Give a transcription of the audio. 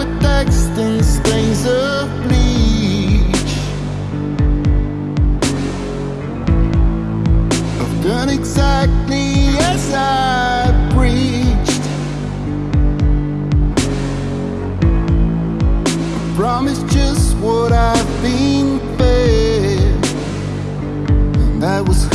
with text and stains of bleach. I've done exactly as I preached. I promised just what I've been fed. And that was